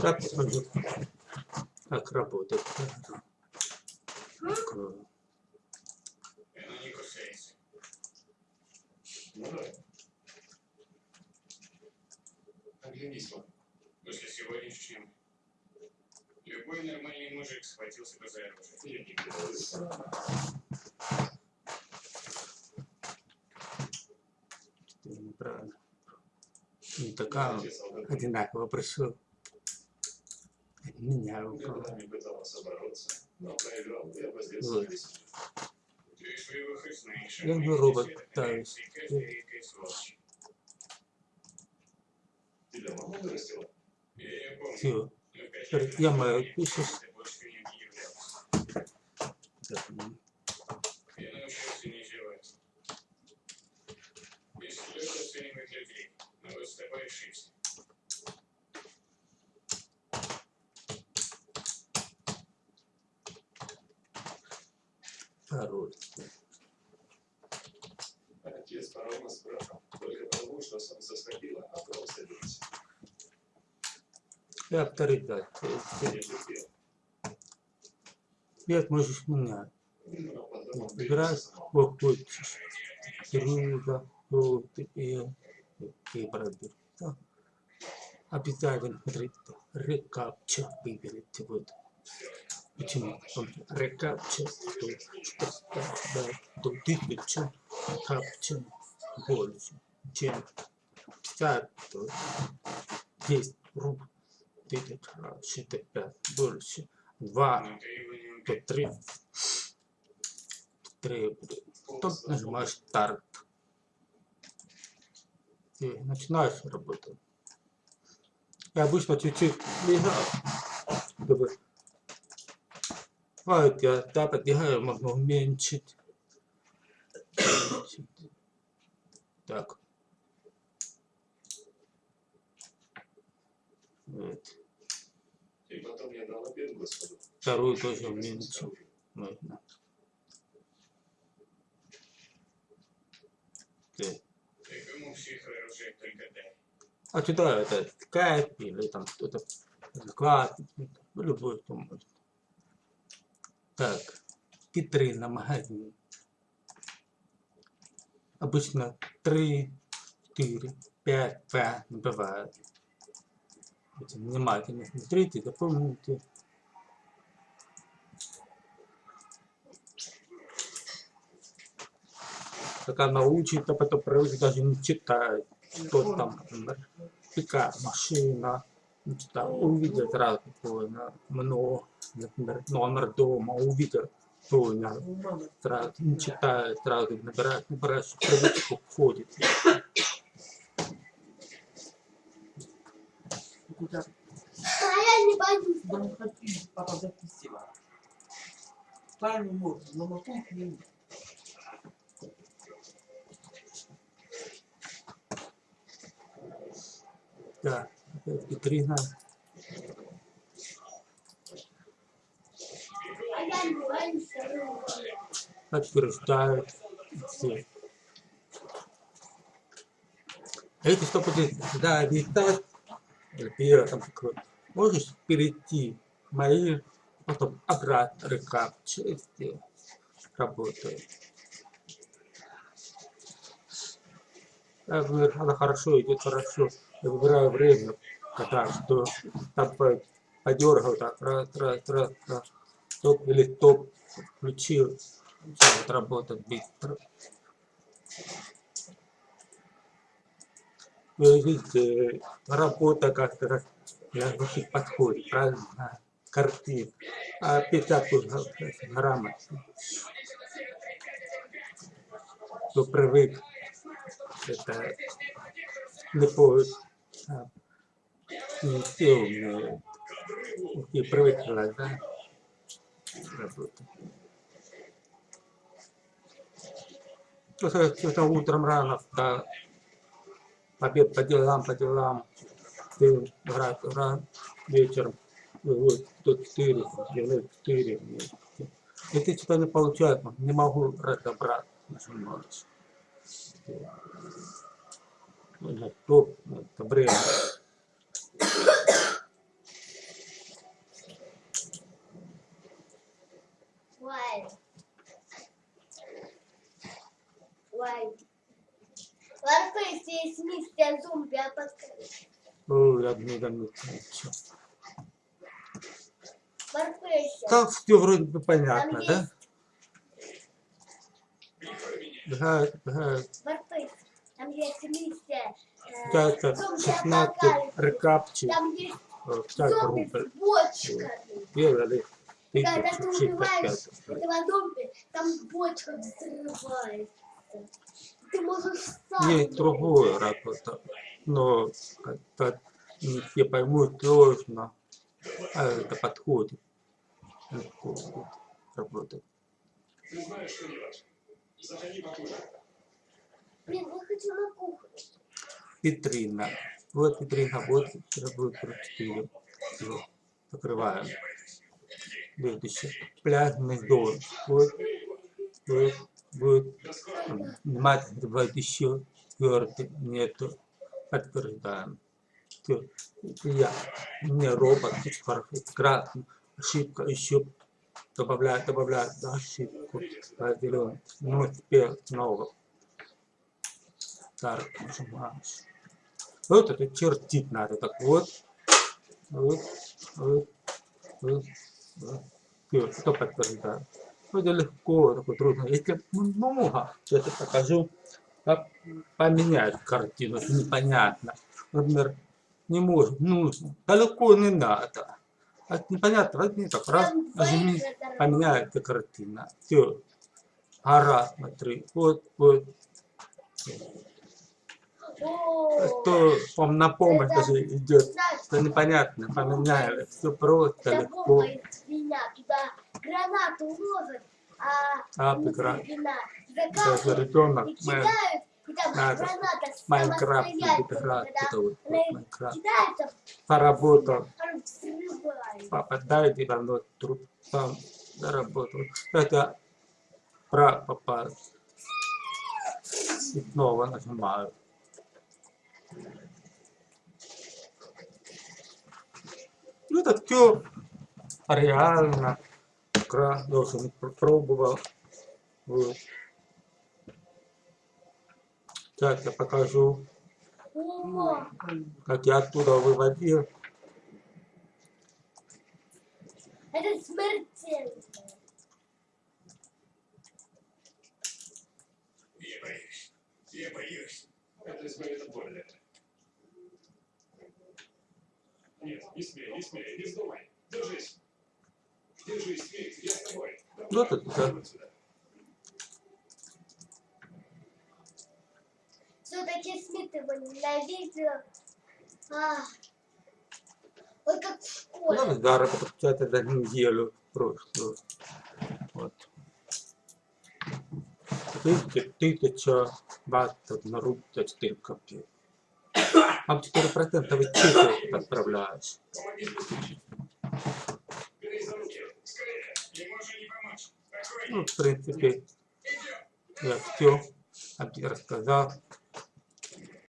Так посмотрю, как работает. Любой нормальный мужик схватился бы за оружие. Я не говорю. Это неправильно. Не такая Отец солдат одинаково пришел. Меня никогда упал. не пытался бороться, но проиграл и обозлился Вот. На весь мир. Ты своего хоть знаешь. а Я бы робот пытаюсь. и каждая редкая сволочь. Тебя мама вырастила? Я ее помню. Все. но пять Теперь лет я назад мою я пишу. больше не являлся. Я научился не зевать. Если люди оценивают людей, но вот ошибся. Пароль. Отец порол нас с братом. Только потому, что солнце сходило, а потом авторитет. Я не терпел. Свет можешь менять. Что хочешь. Друга, желтый, и и бродер. Да. Обязательно смотрите, рекапча выберите. Вот. Почему? Он рекапча, да, да, то тысяча капча больше, чем 50, то 10 рублей, тысяч раз, 65 больше, 2, Но ты его не то. 3, 3, Тут нажимаешь старт. И начинаешь работать. Я обычно чуть-чуть лежал, чтобы вот я так отдыхаю, можно уменьшить. Уменьшить. Так. Вот. И. Вторую тоже уменьшил. Можно. Так. Кому всех оружие только дай. А сюда это скайп или там что-то вклад, ну, любой что может. Так, витрина, магазин. Обычно 3, 4, 5, 5 не бывает. Будьте внимательно смотрите, запомните. Пока научит, а потом привык даже не читать, что там, например, пикап, машина, что там, увидел сразу, понял, много, например, номер дома, увидел, понял, сразу, не читает, сразу набираешь, набираешь, привычку входит. Куда? А я не боюсь. Да не хочу, папа записывала. Правильно можно, но мотор не Да, опять витрина, А я не боюсь. подтверждают все. Эти что будет, да, летать, или там такое, можешь перейти мои, потом обратно рекапча сделать. Работает. Она хорошо идет, хорошо. Выбираю время, когда что по- подергал, так, раз, раз, раз, раз. Топ или топ включил. Вот работает быстро. Вы видите, работа как-то как для ваших подходит, правильно? Картин. А пятак уже грамотно. Кто привык, это не по а, все умеют. И привыкла, да? Работа. Просто это утром рано, да, обед по делам, по делам, ты рад, рад, вечером, ну, вот, до 4, делаю 4. Это что-то не получается, не могу разобрать, нажимаешь. Ну, ну, это время. Ой. Ой. Ларфейс, есть мистер зомби, а подскажи. Ой, одни ничего. Ларфейс. Так все вроде бы понятно, да? Да, да. Ларфейс. Там есть мистер. Это зомби 16 апокалипсис. рекапчи, зомби рубль. Делали Когда ты убиваешь этого зомби, там бочка взрывается. Ты можешь сам. Есть другое работа, но как-то не все поймут сложно, а это подходит. Покушай. Блин, я хочу на кухню. Витрина. Вот витрина, вот будет 4. Всё, закрываем. Следующее. Пляжный дом. Вот, вот, вот. Бывает еще четвертый. Нету. Подтверждаем. Я. Не робот. Красный. Ошибка. Еще добавляет, добавляет ошибку. Зеленый. Ну, теперь снова. Так, нажимаешь. Вот это чертить надо. Так вот. Вот. Вот. Вот. вот. Всё, что подтверждаю. Вроде легко, такое трудно. Если много, сейчас я покажу, как поменять картину, это непонятно. Например, не может, нужно, далеко не надо. А непонятно, возьми так, раз, Там нажми, поменяется картина. Все. Гора, смотри, вот, вот. Что вам на помощь даже идет. Это непонятно, поменяли. Все просто, легко. гранату а А, прекрасно. Даже ребенок там надо. Майнкрафт играть. Это вот, вот Майнкрафт. Поработал. взрывает. попадает и равно труп сам заработал. Это про попал. И снова нажимаю. Ну это все реально. Кра, не пр- пробовал. Вот. Сейчас я покажу, как я оттуда выводил. это смертельно. Я боюсь. Я боюсь. Это избавит не смей, не смей, не вздумай. Держись. Держись, Смит, я с тобой. Ну, это да. Вот сюда. Все-таки Смит его ненавидел. А, ой, как в Ну, школе. зараз получается за неделю прошлую. Вот. Тысяча, тысяча батов на рубль за 4 копейки. А 4% ведь чеки помочь. Ну, в принципе, я все рассказал.